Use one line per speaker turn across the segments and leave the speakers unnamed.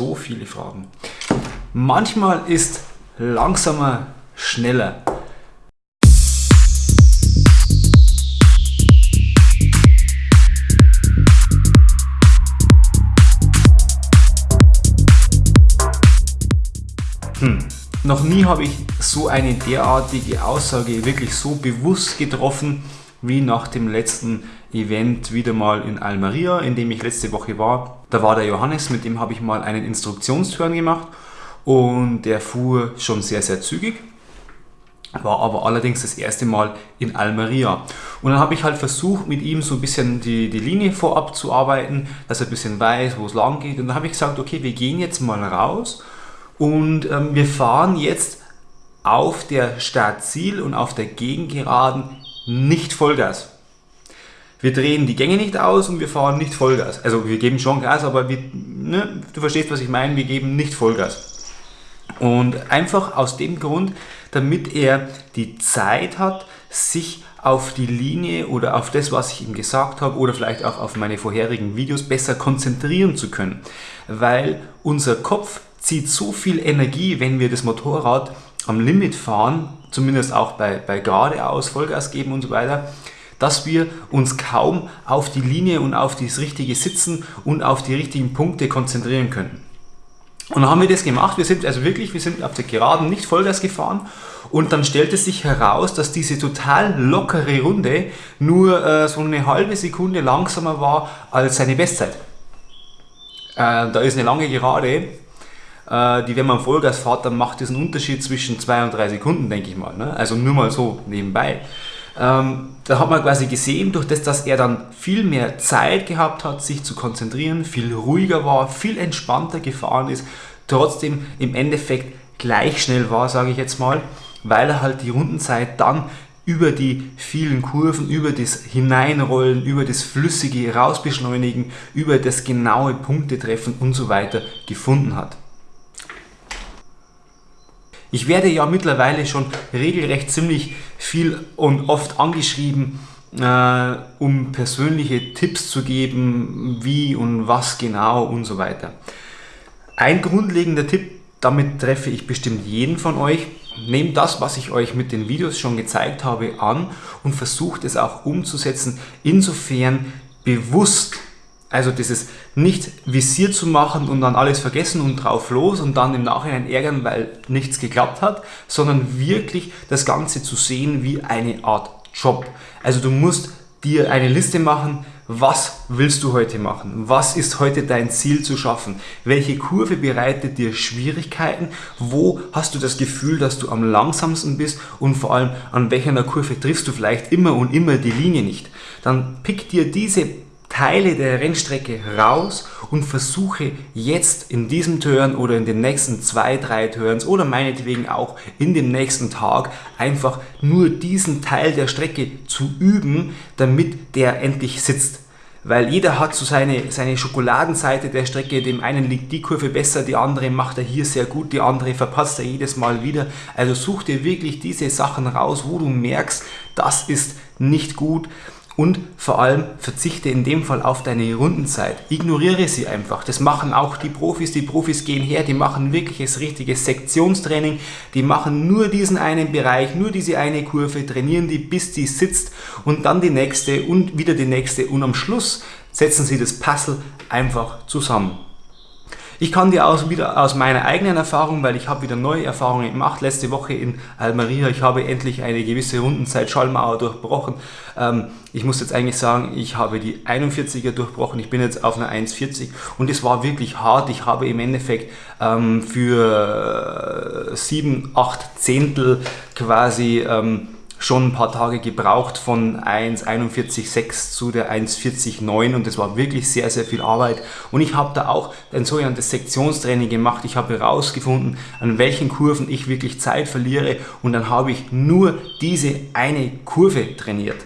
so viele Fragen. Manchmal ist langsamer schneller. Hm. Noch nie habe ich so eine derartige Aussage wirklich so bewusst getroffen wie nach dem letzten Event wieder mal in Almeria, in dem ich letzte Woche war. Da war der Johannes, mit dem habe ich mal einen Instruktionsturn gemacht und der fuhr schon sehr, sehr zügig. War aber allerdings das erste Mal in Almeria. Und dann habe ich halt versucht, mit ihm so ein bisschen die, die Linie vorab zu arbeiten, dass er ein bisschen weiß, wo es lang geht. Und dann habe ich gesagt, okay, wir gehen jetzt mal raus und ähm, wir fahren jetzt auf der Startziel und auf der Gegengeraden nicht Vollgas. Wir drehen die Gänge nicht aus und wir fahren nicht Vollgas. Also wir geben schon Gas, aber wir, ne, du verstehst, was ich meine, wir geben nicht Vollgas. Und einfach aus dem Grund, damit er die Zeit hat, sich auf die Linie oder auf das, was ich ihm gesagt habe oder vielleicht auch auf meine vorherigen Videos besser konzentrieren zu können. Weil unser Kopf zieht so viel Energie, wenn wir das Motorrad am Limit fahren, zumindest auch bei, bei geradeaus Vollgas geben und so weiter, dass wir uns kaum auf die Linie und auf das richtige Sitzen und auf die richtigen Punkte konzentrieren können. Und dann haben wir das gemacht, wir sind also wirklich, wir sind auf der Geraden nicht Vollgas gefahren und dann stellte sich heraus, dass diese total lockere Runde nur äh, so eine halbe Sekunde langsamer war als seine Bestzeit. Äh, da ist eine lange Gerade die, wenn man Vollgas fährt, dann macht das einen Unterschied zwischen zwei und drei Sekunden, denke ich mal. Ne? Also nur mal so nebenbei. Ähm, da hat man quasi gesehen, durch das, dass er dann viel mehr Zeit gehabt hat, sich zu konzentrieren, viel ruhiger war, viel entspannter gefahren ist, trotzdem im Endeffekt gleich schnell war, sage ich jetzt mal, weil er halt die Rundenzeit dann über die vielen Kurven, über das Hineinrollen, über das flüssige Rausbeschleunigen, über das genaue Punktetreffen und so weiter gefunden hat. Ich werde ja mittlerweile schon regelrecht ziemlich viel und oft angeschrieben, äh, um persönliche Tipps zu geben, wie und was genau und so weiter. Ein grundlegender Tipp, damit treffe ich bestimmt jeden von euch. Nehmt das, was ich euch mit den Videos schon gezeigt habe, an und versucht es auch umzusetzen, insofern bewusst also dieses nicht visiert zu machen und dann alles vergessen und drauf los und dann im Nachhinein ärgern, weil nichts geklappt hat, sondern wirklich das Ganze zu sehen wie eine Art Job. Also du musst dir eine Liste machen, was willst du heute machen? Was ist heute dein Ziel zu schaffen? Welche Kurve bereitet dir Schwierigkeiten? Wo hast du das Gefühl, dass du am langsamsten bist? Und vor allem, an welcher Kurve triffst du vielleicht immer und immer die Linie nicht? Dann pick dir diese Teile der Rennstrecke raus und versuche jetzt in diesem Turn oder in den nächsten zwei, drei Turns oder meinetwegen auch in dem nächsten Tag einfach nur diesen Teil der Strecke zu üben, damit der endlich sitzt. Weil jeder hat so seine, seine Schokoladenseite der Strecke, dem einen liegt die Kurve besser, die andere macht er hier sehr gut, die andere verpasst er jedes Mal wieder. Also such dir wirklich diese Sachen raus, wo du merkst, das ist nicht gut und vor allem verzichte in dem Fall auf deine Rundenzeit. Ignoriere sie einfach. Das machen auch die Profis. Die Profis gehen her, die machen wirkliches richtiges Sektionstraining. Die machen nur diesen einen Bereich, nur diese eine Kurve, trainieren die, bis die sitzt und dann die nächste und wieder die nächste und am Schluss setzen sie das Puzzle einfach zusammen. Ich kann dir aus, wieder aus meiner eigenen Erfahrung, weil ich habe wieder neue Erfahrungen gemacht, letzte Woche in Almeria, ich habe endlich eine gewisse Rundenzeit Schallmauer durchbrochen. Ähm, ich muss jetzt eigentlich sagen, ich habe die 41er durchbrochen, ich bin jetzt auf einer 1,40 und es war wirklich hart. Ich habe im Endeffekt ähm, für 7, 8 Zehntel quasi ähm, schon ein paar Tage gebraucht von 1,41,6 zu der 1,40,9 und das war wirklich sehr, sehr viel Arbeit. Und ich habe da auch ein sogenanntes Sektionstraining gemacht. Ich habe herausgefunden, an welchen Kurven ich wirklich Zeit verliere und dann habe ich nur diese eine Kurve trainiert.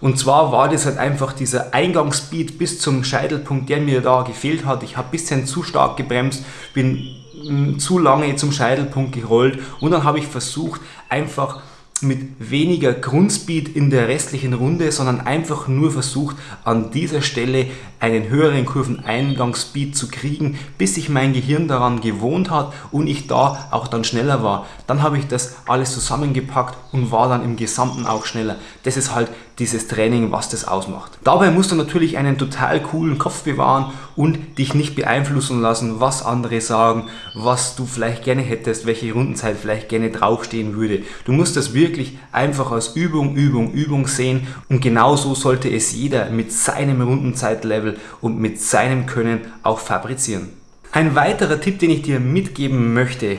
Und zwar war das halt einfach dieser Eingangsspeed bis zum Scheitelpunkt, der mir da gefehlt hat. Ich habe ein bisschen zu stark gebremst, bin mm, zu lange zum Scheitelpunkt gerollt und dann habe ich versucht, einfach mit weniger Grundspeed in der restlichen Runde, sondern einfach nur versucht, an dieser Stelle einen höheren Kurveneingangsspeed zu kriegen, bis sich mein Gehirn daran gewohnt hat und ich da auch dann schneller war. Dann habe ich das alles zusammengepackt und war dann im Gesamten auch schneller. Das ist halt dieses Training, was das ausmacht. Dabei musst du natürlich einen total coolen Kopf bewahren und dich nicht beeinflussen lassen, was andere sagen, was du vielleicht gerne hättest, welche Rundenzeit vielleicht gerne draufstehen würde. Du musst das wirklich einfach als Übung, Übung, Übung sehen und genauso sollte es jeder mit seinem Rundenzeitlevel und mit seinem Können auch fabrizieren. Ein weiterer Tipp, den ich dir mitgeben möchte,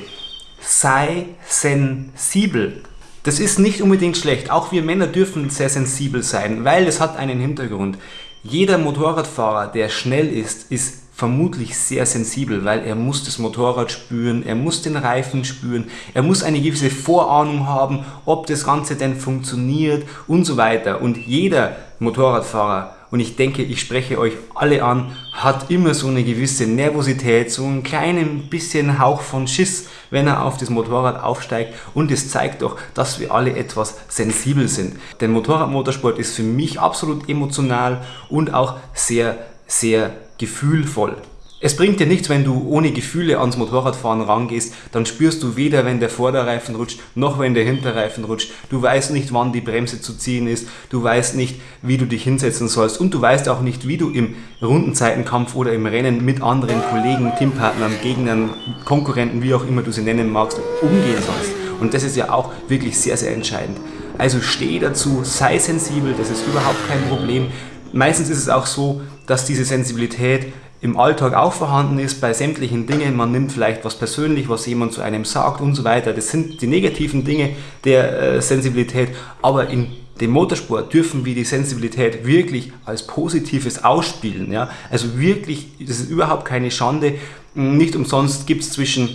sei sensibel. Das ist nicht unbedingt schlecht. Auch wir Männer dürfen sehr sensibel sein, weil es hat einen Hintergrund. Jeder Motorradfahrer, der schnell ist, ist vermutlich sehr sensibel, weil er muss das Motorrad spüren, er muss den Reifen spüren, er muss eine gewisse Vorahnung haben, ob das Ganze denn funktioniert und so weiter. Und jeder Motorradfahrer und ich denke, ich spreche euch alle an, hat immer so eine gewisse Nervosität, so einen kleinen bisschen Hauch von Schiss, wenn er auf das Motorrad aufsteigt und es zeigt doch, dass wir alle etwas sensibel sind. Denn Motorradmotorsport ist für mich absolut emotional und auch sehr, sehr gefühlvoll. Es bringt dir nichts, wenn du ohne Gefühle ans Motorradfahren rangehst, dann spürst du weder, wenn der Vorderreifen rutscht, noch wenn der Hinterreifen rutscht. Du weißt nicht, wann die Bremse zu ziehen ist, du weißt nicht, wie du dich hinsetzen sollst und du weißt auch nicht, wie du im Rundenzeitenkampf oder im Rennen mit anderen Kollegen, Teampartnern, Gegnern, Konkurrenten, wie auch immer du sie nennen magst, umgehen sollst. Und das ist ja auch wirklich sehr, sehr entscheidend. Also steh dazu, sei sensibel, das ist überhaupt kein Problem. Meistens ist es auch so, dass diese Sensibilität im Alltag auch vorhanden ist, bei sämtlichen Dingen. Man nimmt vielleicht was persönlich, was jemand zu einem sagt und so weiter. Das sind die negativen Dinge der äh, Sensibilität, aber in dem Motorsport dürfen wir die Sensibilität wirklich als Positives ausspielen. Ja? Also wirklich, das ist überhaupt keine Schande. Nicht umsonst gibt es zwischen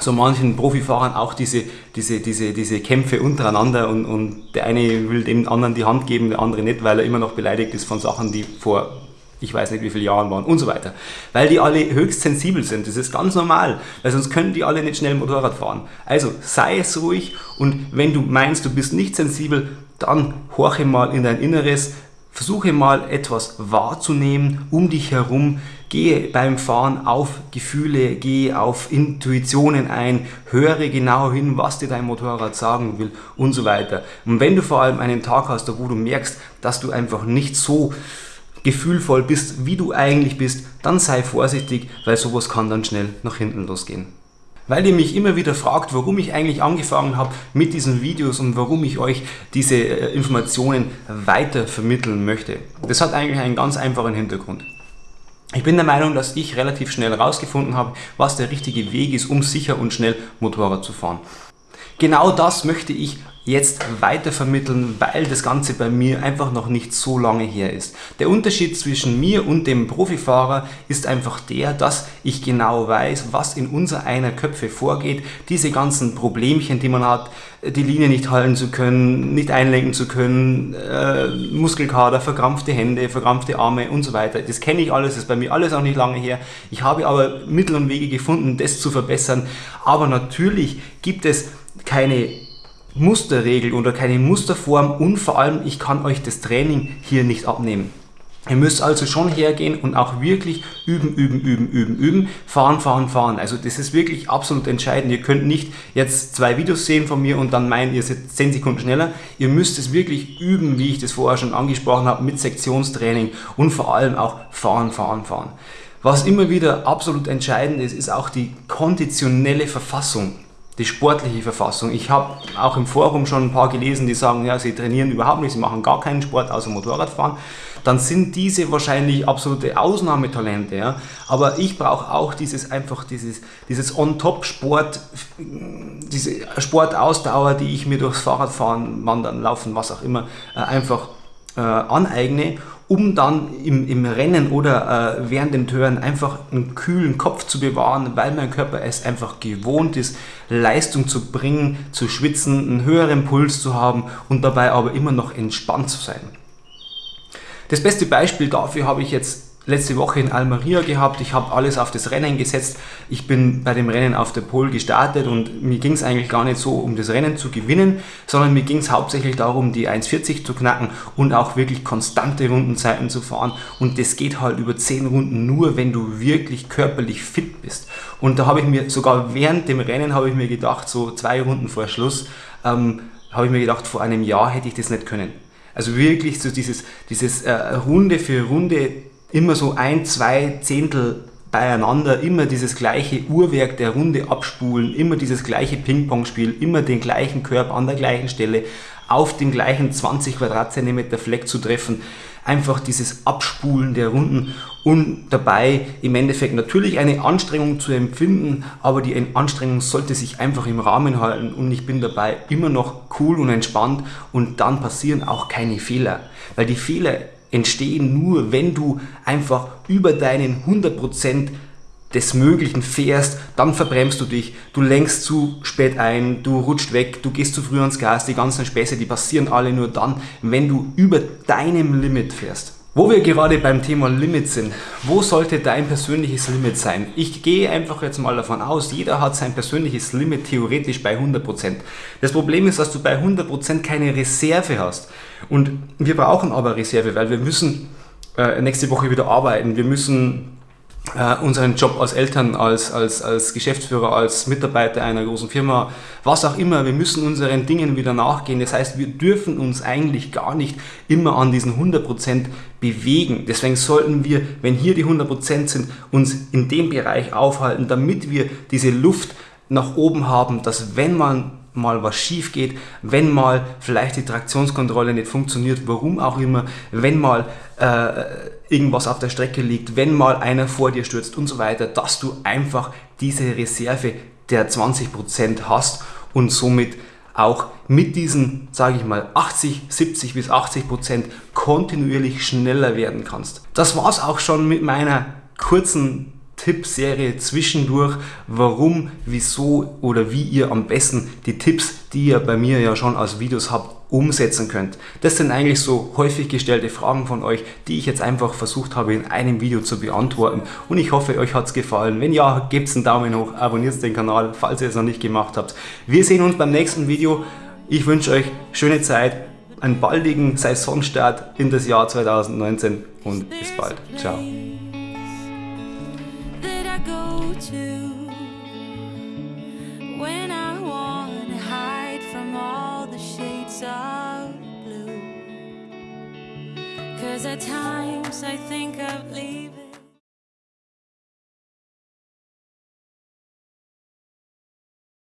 so manchen Profifahrern auch diese, diese, diese, diese Kämpfe untereinander und, und der eine will dem anderen die Hand geben, der andere nicht, weil er immer noch beleidigt ist von Sachen, die vor ich weiß nicht wie viele Jahren waren und so weiter. Weil die alle höchst sensibel sind. Das ist ganz normal, weil sonst können die alle nicht schnell Motorrad fahren. Also sei es ruhig und wenn du meinst, du bist nicht sensibel, dann horche mal in dein Inneres, versuche mal etwas wahrzunehmen um dich herum, gehe beim Fahren auf Gefühle, gehe auf Intuitionen ein, höre genau hin, was dir dein Motorrad sagen will und so weiter. Und wenn du vor allem einen Tag hast, wo du merkst, dass du einfach nicht so gefühlvoll bist, wie du eigentlich bist, dann sei vorsichtig, weil sowas kann dann schnell nach hinten losgehen. Weil ihr mich immer wieder fragt, warum ich eigentlich angefangen habe mit diesen Videos und warum ich euch diese äh, Informationen weiter vermitteln möchte. Das hat eigentlich einen ganz einfachen Hintergrund. Ich bin der Meinung, dass ich relativ schnell herausgefunden habe, was der richtige Weg ist, um sicher und schnell Motorrad zu fahren. Genau das möchte ich jetzt weitervermitteln, weil das Ganze bei mir einfach noch nicht so lange her ist. Der Unterschied zwischen mir und dem Profifahrer ist einfach der, dass ich genau weiß, was in unser einer Köpfe vorgeht. Diese ganzen Problemchen, die man hat, die Linie nicht halten zu können, nicht einlenken zu können, äh, Muskelkater, verkrampfte Hände, verkrampfte Arme und so weiter. Das kenne ich alles, das ist bei mir alles auch nicht lange her. Ich habe aber Mittel und Wege gefunden, das zu verbessern. Aber natürlich gibt es keine Musterregel oder keine Musterform und vor allem, ich kann euch das Training hier nicht abnehmen. Ihr müsst also schon hergehen und auch wirklich üben, üben, üben, üben, üben, fahren, fahren, fahren. Also das ist wirklich absolut entscheidend. Ihr könnt nicht jetzt zwei Videos sehen von mir und dann meinen, ihr seid 10 Sekunden schneller. Ihr müsst es wirklich üben, wie ich das vorher schon angesprochen habe, mit Sektionstraining und vor allem auch fahren, fahren, fahren. Was immer wieder absolut entscheidend ist, ist auch die konditionelle Verfassung die sportliche Verfassung. Ich habe auch im Forum schon ein paar gelesen, die sagen, ja, sie trainieren überhaupt nicht, sie machen gar keinen Sport außer Motorradfahren. Dann sind diese wahrscheinlich absolute Ausnahmetalente. Ja? Aber ich brauche auch dieses einfach dieses, dieses On-Top-Sport, diese Sportausdauer, die ich mir durchs Fahrradfahren, Wandern, Laufen, was auch immer, äh, einfach äh, aneigne um dann im, im Rennen oder äh, während dem Turn einfach einen kühlen Kopf zu bewahren, weil mein Körper es einfach gewohnt ist, Leistung zu bringen, zu schwitzen, einen höheren Puls zu haben und dabei aber immer noch entspannt zu sein. Das beste Beispiel dafür habe ich jetzt letzte Woche in Almeria gehabt. Ich habe alles auf das Rennen gesetzt. Ich bin bei dem Rennen auf der Pole gestartet und mir ging es eigentlich gar nicht so um das Rennen zu gewinnen, sondern mir ging es hauptsächlich darum, die 1,40 zu knacken und auch wirklich konstante Rundenzeiten zu fahren. Und das geht halt über 10 Runden nur, wenn du wirklich körperlich fit bist. Und da habe ich mir sogar während dem Rennen habe ich mir gedacht, so zwei Runden vor Schluss, ähm, habe ich mir gedacht, vor einem Jahr hätte ich das nicht können. Also wirklich so dieses, dieses äh, Runde für Runde immer so ein, zwei Zehntel beieinander, immer dieses gleiche Uhrwerk der Runde abspulen, immer dieses gleiche Ping-Pong-Spiel, immer den gleichen Körper an der gleichen Stelle auf den gleichen 20 Quadratzentimeter Fleck zu treffen. Einfach dieses Abspulen der Runden und dabei im Endeffekt natürlich eine Anstrengung zu empfinden, aber die Anstrengung sollte sich einfach im Rahmen halten und ich bin dabei immer noch cool und entspannt und dann passieren auch keine Fehler, weil die Fehler entstehen nur, wenn du einfach über deinen 100% des Möglichen fährst, dann verbremst du dich, du lenkst zu spät ein, du rutscht weg, du gehst zu früh ans Gas, die ganzen Späße, die passieren alle nur dann, wenn du über deinem Limit fährst. Wo wir gerade beim Thema Limit sind, wo sollte dein persönliches Limit sein? Ich gehe einfach jetzt mal davon aus, jeder hat sein persönliches Limit theoretisch bei 100%. Das Problem ist, dass du bei 100% keine Reserve hast. Und wir brauchen aber Reserve, weil wir müssen äh, nächste Woche wieder arbeiten. Wir müssen äh, unseren Job als Eltern, als, als, als Geschäftsführer, als Mitarbeiter einer großen Firma, was auch immer, wir müssen unseren Dingen wieder nachgehen. Das heißt, wir dürfen uns eigentlich gar nicht immer an diesen 100% bewegen. Deswegen sollten wir, wenn hier die 100% sind, uns in dem Bereich aufhalten, damit wir diese Luft nach oben haben, dass wenn man mal was schief geht, wenn mal vielleicht die Traktionskontrolle nicht funktioniert, warum auch immer, wenn mal äh, irgendwas auf der Strecke liegt, wenn mal einer vor dir stürzt und so weiter, dass du einfach diese Reserve der 20% hast und somit auch mit diesen, sage ich mal, 80, 70 bis 80% kontinuierlich schneller werden kannst. Das war es auch schon mit meiner kurzen Tippserie zwischendurch, warum, wieso oder wie ihr am besten die Tipps, die ihr bei mir ja schon als Videos habt, umsetzen könnt. Das sind eigentlich so häufig gestellte Fragen von euch, die ich jetzt einfach versucht habe in einem Video zu beantworten und ich hoffe euch hat es gefallen. Wenn ja, gebt einen Daumen hoch, abonniert den Kanal, falls ihr es noch nicht gemacht habt. Wir sehen uns beim nächsten Video. Ich wünsche euch schöne Zeit, einen baldigen Saisonstart in das Jahr 2019 und bis bald. Ciao.
go to when I want to hide from all the shades of blue.
Cause at times I think of leaving.